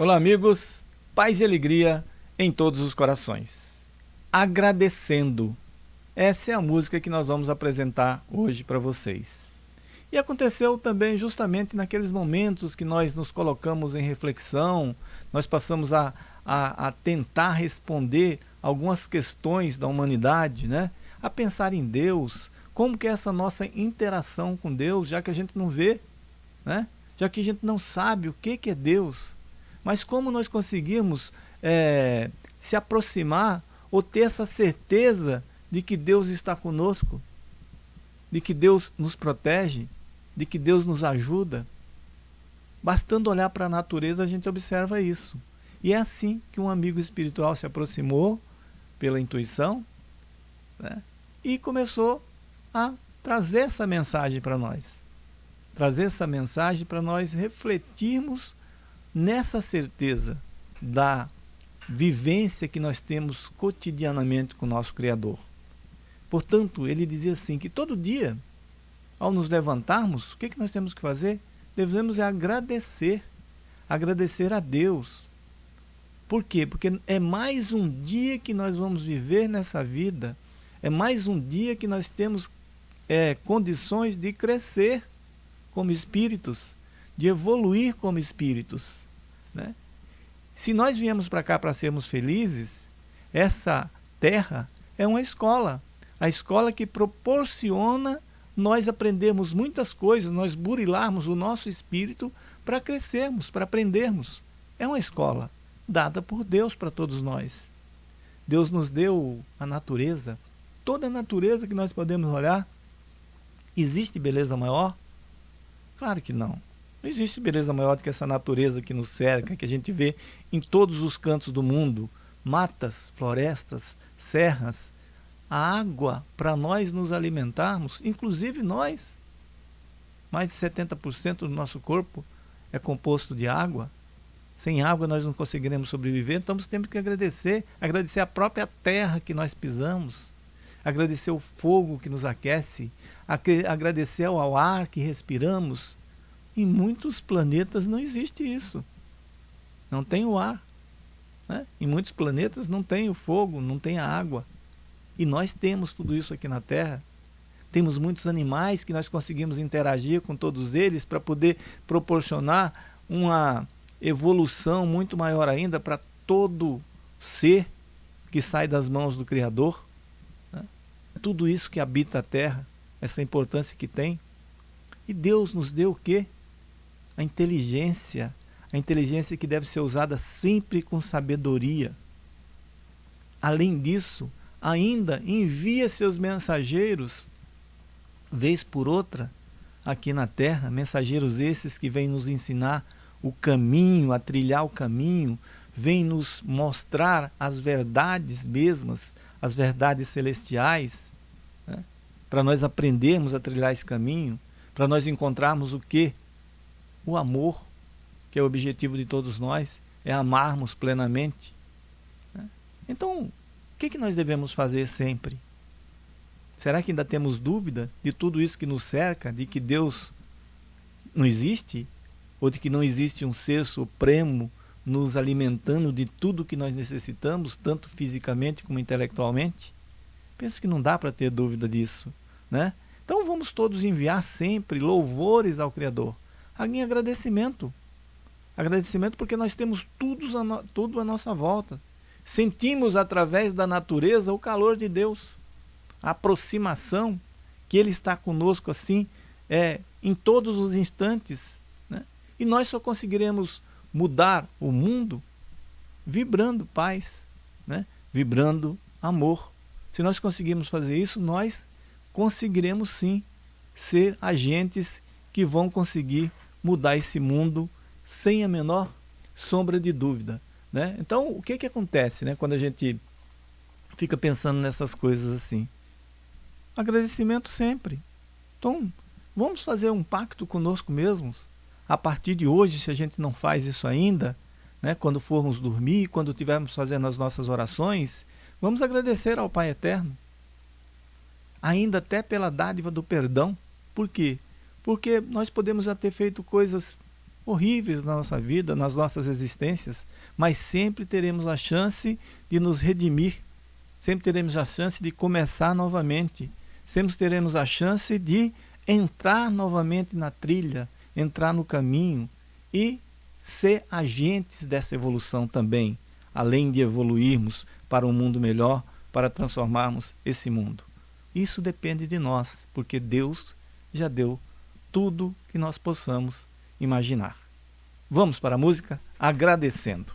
Olá, amigos. Paz e alegria em todos os corações. Agradecendo. Essa é a música que nós vamos apresentar hoje para vocês. E aconteceu também justamente naqueles momentos que nós nos colocamos em reflexão, nós passamos a, a, a tentar responder algumas questões da humanidade, né? a pensar em Deus, como que é essa nossa interação com Deus, já que a gente não vê, né? já que a gente não sabe o que, que é Deus, mas como nós conseguimos é, se aproximar ou ter essa certeza de que Deus está conosco, de que Deus nos protege, de que Deus nos ajuda. Bastando olhar para a natureza, a gente observa isso. E é assim que um amigo espiritual se aproximou, pela intuição, né? e começou a trazer essa mensagem para nós. Trazer essa mensagem para nós refletirmos nessa certeza da vivência que nós temos cotidianamente com o nosso Criador. Portanto, ele dizia assim, que todo dia, ao nos levantarmos, o que, que nós temos que fazer? Devemos é agradecer, agradecer a Deus. Por quê? Porque é mais um dia que nós vamos viver nessa vida, é mais um dia que nós temos é, condições de crescer como espíritos, de evoluir como espíritos. Né? Se nós viemos para cá para sermos felizes, essa terra é uma escola. A escola que proporciona nós aprendermos muitas coisas, nós burilarmos o nosso espírito para crescermos, para aprendermos. É uma escola dada por Deus para todos nós. Deus nos deu a natureza, toda a natureza que nós podemos olhar. Existe beleza maior? Claro que não. Não existe beleza maior do que essa natureza que nos cerca, que a gente vê em todos os cantos do mundo. Matas, florestas, serras, a água para nós nos alimentarmos, inclusive nós. Mais de 70% do nosso corpo é composto de água. Sem água nós não conseguiremos sobreviver, então temos que agradecer, agradecer a própria terra que nós pisamos, agradecer o fogo que nos aquece, agradecer ao ar que respiramos, em muitos planetas não existe isso. Não tem o ar. Né? Em muitos planetas não tem o fogo, não tem a água. E nós temos tudo isso aqui na Terra. Temos muitos animais que nós conseguimos interagir com todos eles para poder proporcionar uma evolução muito maior ainda para todo ser que sai das mãos do Criador. Né? Tudo isso que habita a Terra, essa importância que tem. E Deus nos deu o quê? A inteligência, a inteligência que deve ser usada sempre com sabedoria. Além disso, ainda envia seus mensageiros, vez por outra, aqui na terra, mensageiros esses que vêm nos ensinar o caminho, a trilhar o caminho, vêm nos mostrar as verdades mesmas, as verdades celestiais, né? para nós aprendermos a trilhar esse caminho, para nós encontrarmos o que? O amor, que é o objetivo de todos nós, é amarmos plenamente. Né? Então, o que, que nós devemos fazer sempre? Será que ainda temos dúvida de tudo isso que nos cerca, de que Deus não existe? Ou de que não existe um ser supremo nos alimentando de tudo que nós necessitamos, tanto fisicamente como intelectualmente? Penso que não dá para ter dúvida disso. Né? Então vamos todos enviar sempre louvores ao Criador em agradecimento. Agradecimento porque nós temos tudo a, no, tudo à nossa volta. Sentimos através da natureza o calor de Deus. A aproximação que Ele está conosco assim é, em todos os instantes. Né? E nós só conseguiremos mudar o mundo vibrando paz, né? vibrando amor. Se nós conseguirmos fazer isso, nós conseguiremos sim ser agentes que vão conseguir mudar esse mundo sem a menor sombra de dúvida. Né? Então, o que, que acontece né, quando a gente fica pensando nessas coisas assim? Agradecimento sempre. Então, vamos fazer um pacto conosco mesmos. A partir de hoje, se a gente não faz isso ainda, né, quando formos dormir, quando estivermos fazendo as nossas orações, vamos agradecer ao Pai Eterno. Ainda até pela dádiva do perdão. Por quê? Porque nós podemos já ter feito coisas horríveis na nossa vida, nas nossas existências, mas sempre teremos a chance de nos redimir, sempre teremos a chance de começar novamente, sempre teremos a chance de entrar novamente na trilha, entrar no caminho e ser agentes dessa evolução também, além de evoluirmos para um mundo melhor, para transformarmos esse mundo. Isso depende de nós, porque Deus já deu tudo que nós possamos imaginar. Vamos para a música agradecendo.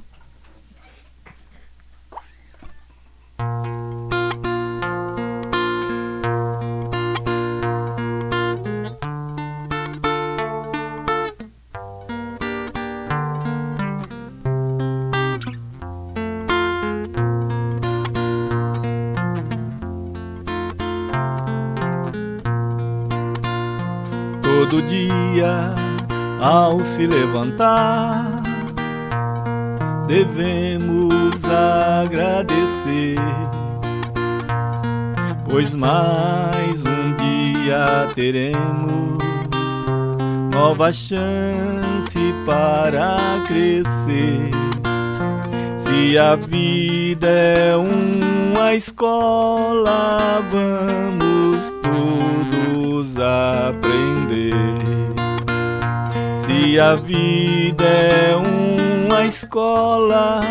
Todo dia ao se levantar, devemos agradecer, pois mais um dia teremos nova chance para crescer. Se a vida é uma escola, vamos todos aprender. Se a vida é uma escola,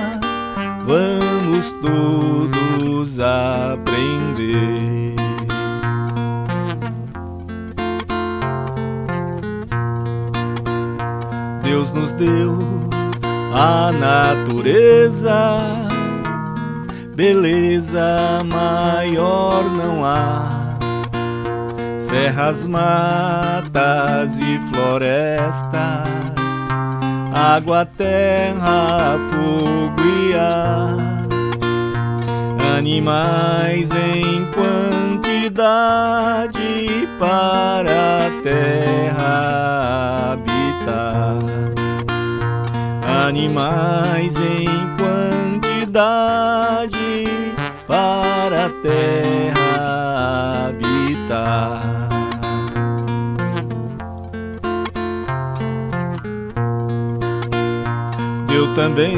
vamos todos aprender. Deus nos deu a natureza, beleza maior não há. Serras, matas e florestas, água, terra, fogo e ar, animais em quantidade para a terra habitar, animais em quantidade para a terra habitar. deu também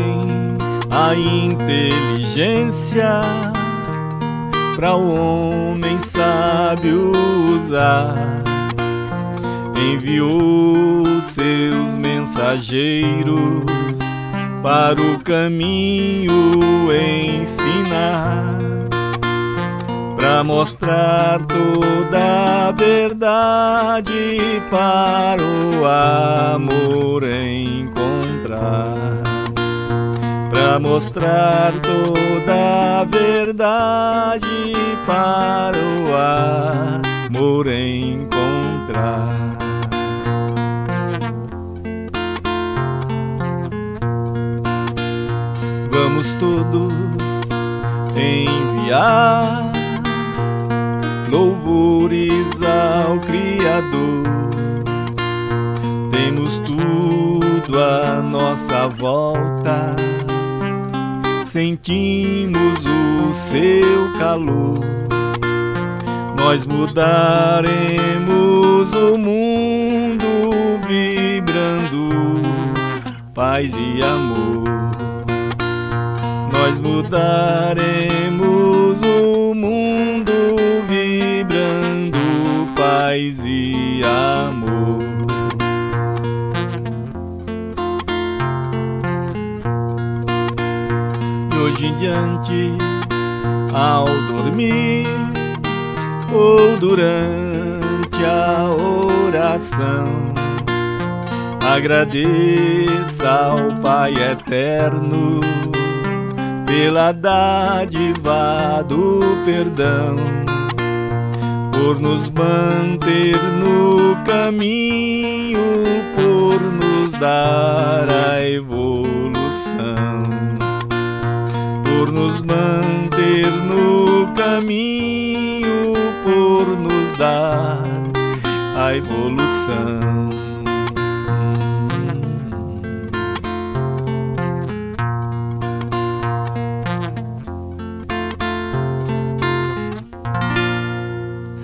a inteligência para o homem sábio usar. Enviou seus mensageiros para o caminho ensinar, para mostrar toda a verdade para o amor encontrar para mostrar toda a verdade para o amor encontrar. Enviar louvores ao Criador. Temos tudo à nossa volta sentimos o seu calor. Nós mudaremos o mundo vibrando paz e amor. Nós mudaremos amor. hoje em diante, ao dormir ou durante a oração, agradeça ao Pai eterno pela dádiva do perdão, por nos manter no caminho, por nos dar a evolução por nos manter no caminho, por nos dar a evolução.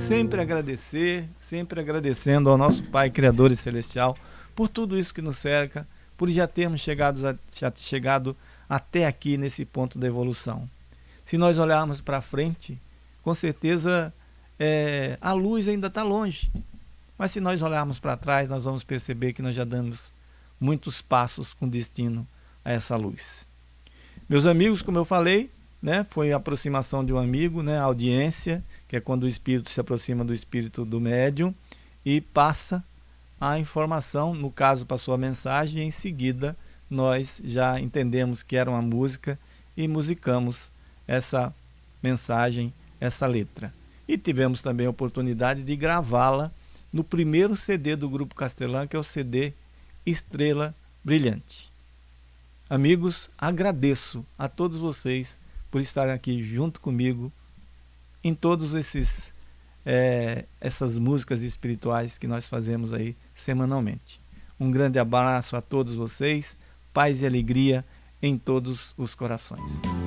Sempre agradecer, sempre agradecendo ao nosso Pai Criador e Celestial por tudo isso que nos cerca, por já termos chegado, já chegado até aqui nesse ponto da evolução. Se nós olharmos para frente, com certeza é, a luz ainda está longe. Mas se nós olharmos para trás, nós vamos perceber que nós já damos muitos passos com destino a essa luz. Meus amigos, como eu falei, né, foi a aproximação de um amigo, né, a audiência, que é quando o espírito se aproxima do espírito do médium e passa a informação, no caso passou a mensagem, e em seguida nós já entendemos que era uma música e musicamos essa mensagem, essa letra. E tivemos também a oportunidade de gravá-la no primeiro CD do Grupo Castelã, que é o CD Estrela Brilhante. Amigos, agradeço a todos vocês por estarem aqui junto comigo em todos esses é, essas músicas espirituais que nós fazemos aí semanalmente. Um grande abraço a todos vocês, paz e alegria em todos os corações.